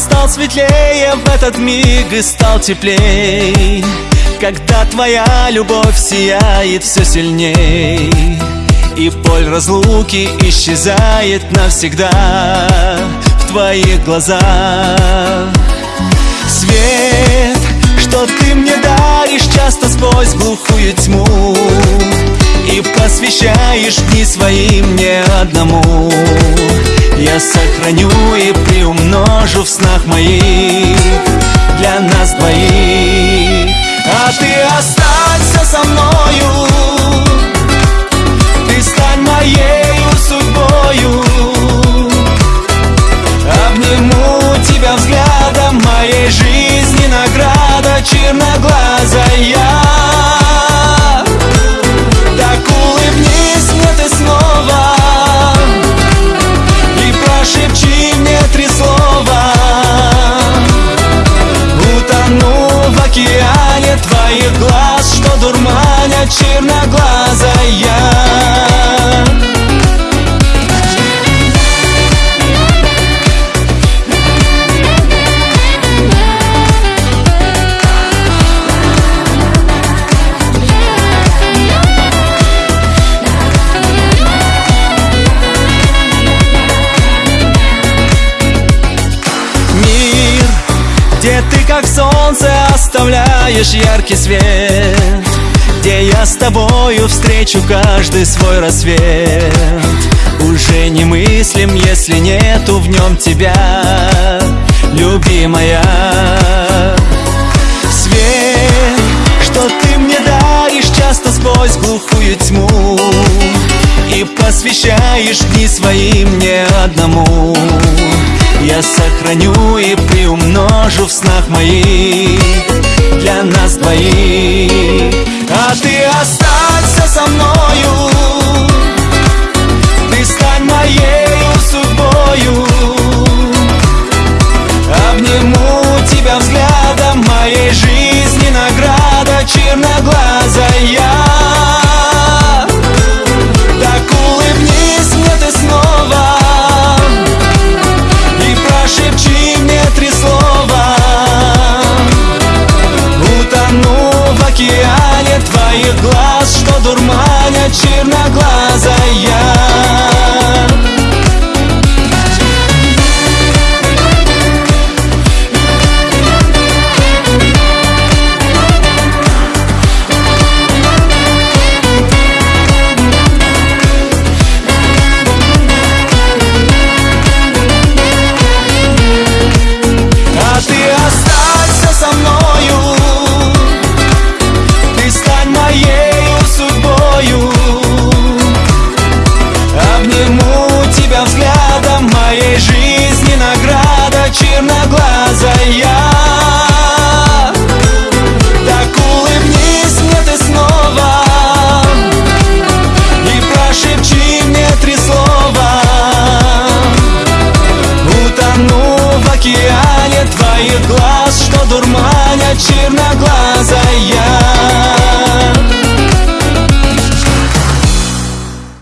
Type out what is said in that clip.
светлее в этот миг и стал теплей. Когда твоя любовь сияет все сильней И боль разлуки исчезает навсегда В твоих глазах. Свет, что ты мне даришь часто сквозь глухую тьму И посвящаешь дни свои мне одному я сохраню и приумножу в снах моих Для нас двоих. А ты останься со мною Ты стань моею судьбою. Обниму тебя взглядом Моей жизни награда черноглазая как солнце оставляешь яркий свет Где я с тобою встречу каждый свой рассвет. Уже не мыслим, если нету в нем тебя, любимая. Свет, что ты мне даришь часто сквозь глухую тьму И посвящаешь дни свои мне одному я сохраню и приумножу в снах моих Для нас двоих. А ты останься со мною дурманят черноглазая